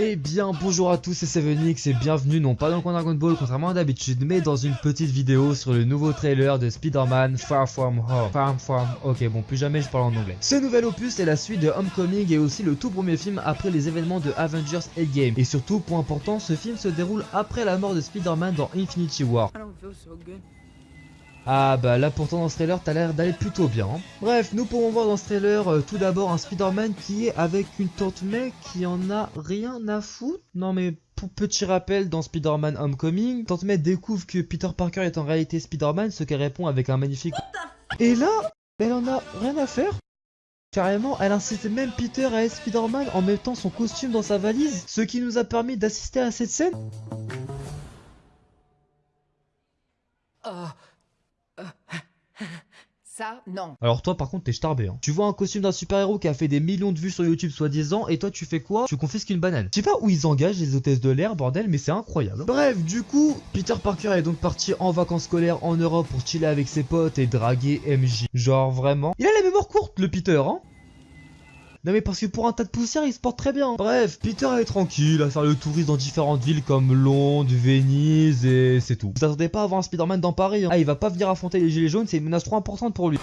Eh bien bonjour à tous c'est Sevenix et bienvenue non pas dans le Dragon Ball contrairement à d'habitude mais dans une petite vidéo sur le nouveau trailer de Spider-Man Far From Home. Far From Ok bon plus jamais je parle en anglais. Ce nouvel opus est la suite de Homecoming et aussi le tout premier film après les événements de Avengers Endgame. Et surtout point important ce film se déroule après la mort de Spider-Man dans Infinity War. I don't feel so good. Ah bah là pourtant dans ce trailer t'as l'air d'aller plutôt bien. Bref, nous pourrons voir dans ce trailer euh, tout d'abord un Spider-Man qui est avec une tante May qui en a rien à foutre. Non mais pour petit rappel dans Spider-Man Homecoming, tante May découvre que Peter Parker est en réalité Spider-Man, ce qu'elle répond avec un magnifique Et là, elle en a rien à faire. Carrément, elle incite même Peter à être Spider-Man en mettant son costume dans sa valise, ce qui nous a permis d'assister à cette scène. Ça, non. Alors toi par contre t'es starbé hein. Tu vois un costume d'un super héros qui a fait des millions de vues sur YouTube soi-disant et toi tu fais quoi? Tu confisques une banane. Je sais pas où ils engagent les hôtesses de l'air bordel mais c'est incroyable. Bref du coup Peter Parker est donc parti en vacances scolaires en Europe pour chiller avec ses potes et draguer MJ. Genre vraiment. Il a la mémoire courte le Peter hein non mais parce que pour un tas de poussière il se porte très bien Bref, Peter est tranquille à faire le touriste dans différentes villes comme Londres, Venise et c'est tout. Vous attendez pas à voir un Spider-Man dans Paris hein. Ah il va pas venir affronter les gilets jaunes, c'est une menace trop importante pour lui.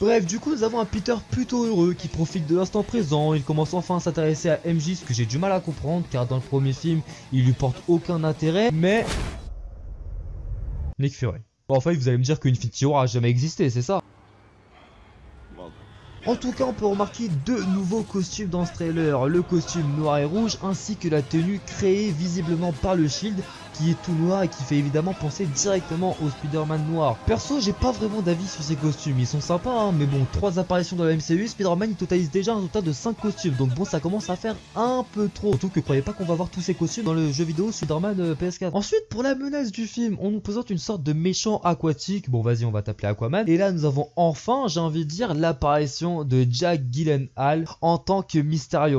Bref, du coup, nous avons un Peter plutôt heureux qui profite de l'instant présent. Il commence enfin à s'intéresser à MJ, ce que j'ai du mal à comprendre car dans le premier film, il lui porte aucun intérêt. Mais. Nick Fury. Bon, enfin, vous allez me dire qu'Infinity War a jamais existé, c'est ça? En tout cas, on peut remarquer deux nouveaux costumes dans ce trailer, le costume noir et rouge ainsi que la tenue créée visiblement par le Shield qui est tout noir et qui fait évidemment penser directement au Spider-Man noir. Perso, j'ai pas vraiment d'avis sur ces costumes, ils sont sympas hein, mais bon, trois apparitions dans la MCU, Spider-Man il totalise déjà un total de 5 costumes, donc bon ça commence à faire un peu trop. Surtout que croyez pas qu'on va voir tous ces costumes dans le jeu vidéo Spider-Man euh, PS4. Ensuite, pour la menace du film, on nous présente une sorte de méchant aquatique, bon vas-y on va t'appeler Aquaman, et là nous avons enfin, j'ai envie de dire, l'apparition de Jack Gyllenhaal en tant que Mysterio.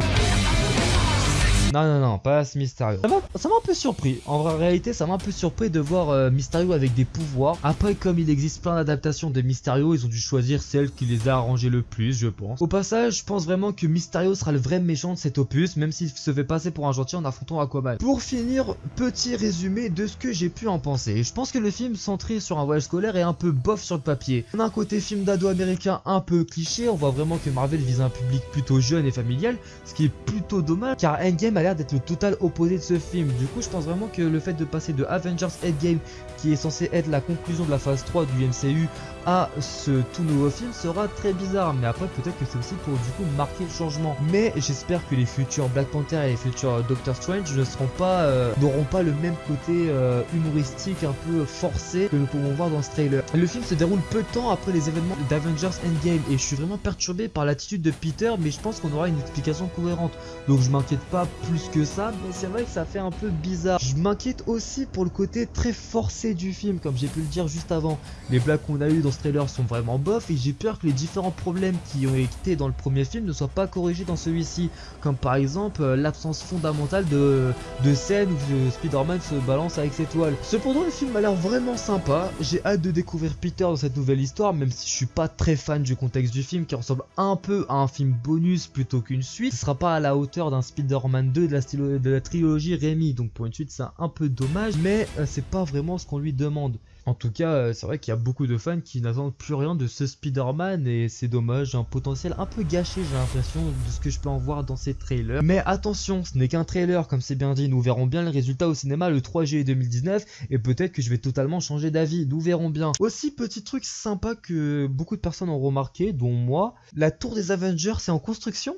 Non, non, non, pas Mysterio. Ça m'a ça m'a un peu surpris. En vrai, réalité, ça m'a un peu surpris de voir euh, Mysterio avec des pouvoirs. Après, comme il existe plein d'adaptations de Mysterio, ils ont dû choisir celle qui les a arrangés le plus, je pense. Au passage, je pense vraiment que Mysterio sera le vrai méchant de cet opus, même s'il se fait passer pour un gentil en affrontant Aquaman. Pour finir, petit résumé de ce que j'ai pu en penser. Je pense que le film centré sur un voyage scolaire est un peu bof sur le papier. On a un côté film d'ado américain un peu cliché, on voit vraiment que Marvel vise un public plutôt jeune et familial, ce qui est plutôt dommage car Endgame a l'air d'être le total opposé de ce film. Du coup, je pense vraiment que le fait de passer de Avengers Endgame, qui est censé être la conclusion de la phase 3 du MCU, à ce tout nouveau film sera très bizarre. Mais après, peut-être que c'est aussi pour du coup marquer le changement. Mais j'espère que les futurs Black Panther et les futurs Doctor Strange ne seront pas, euh, n'auront pas le même côté euh, humoristique, un peu forcé que nous pouvons voir dans ce trailer. Le film se déroule peu de temps après les événements d'Avengers Endgame et je suis vraiment perturbé par l'attitude de Peter, mais je pense qu'on aura une explication cohérente. Donc je m'inquiète pas plus que ça, mais c'est vrai que ça fait un peu bizarre. Je m'inquiète aussi pour le côté très forcé du film, comme j'ai pu le dire juste avant. Les blagues qu'on a eu dans ce trailer sont vraiment bof et j'ai peur que les différents problèmes qui ont été dans le premier film ne soient pas corrigés dans celui-ci. Comme par exemple euh, l'absence fondamentale de, de scènes où euh, Spider-Man se balance avec ses toiles. Cependant le film a l'air vraiment sympa, j'ai hâte de découvrir Peter dans cette nouvelle histoire même si je suis pas très fan du contexte du film qui ressemble un peu à un film bonus plutôt qu'une suite. Ce sera pas à la hauteur d'un Spider-Man 2 de la, trilogie Rémi donc pour une suite c'est un peu dommage mais euh, c'est pas vraiment ce qu'on lui demande. En tout cas, euh, c'est vrai qu'il y a beaucoup de fans qui n'attendent plus rien de ce Spider-Man et c'est dommage, un potentiel un peu gâché, j'ai l'impression, de ce que je peux en voir dans ces trailers. Mais attention, ce n'est qu'un trailer, comme c'est bien dit, nous verrons bien le résultat au cinéma le 3 juillet 2019 et peut-être que je vais totalement changer d'avis, nous verrons bien. Aussi, petit truc sympa que beaucoup de personnes ont remarqué, dont moi, la tour des Avengers c'est en construction?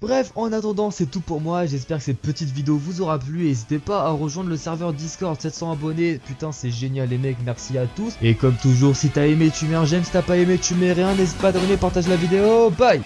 Bref, en attendant, c'est tout pour moi. J'espère que cette petite vidéo vous aura plu. N'hésitez pas à rejoindre le serveur Discord, 700 abonnés. Putain, c'est génial, les mecs. Merci à tous. Et comme toujours, si t'as aimé, tu mets un j'aime. Si t'as pas aimé, tu mets rien. N'hésite pas à t'abonner, partage la vidéo. Bye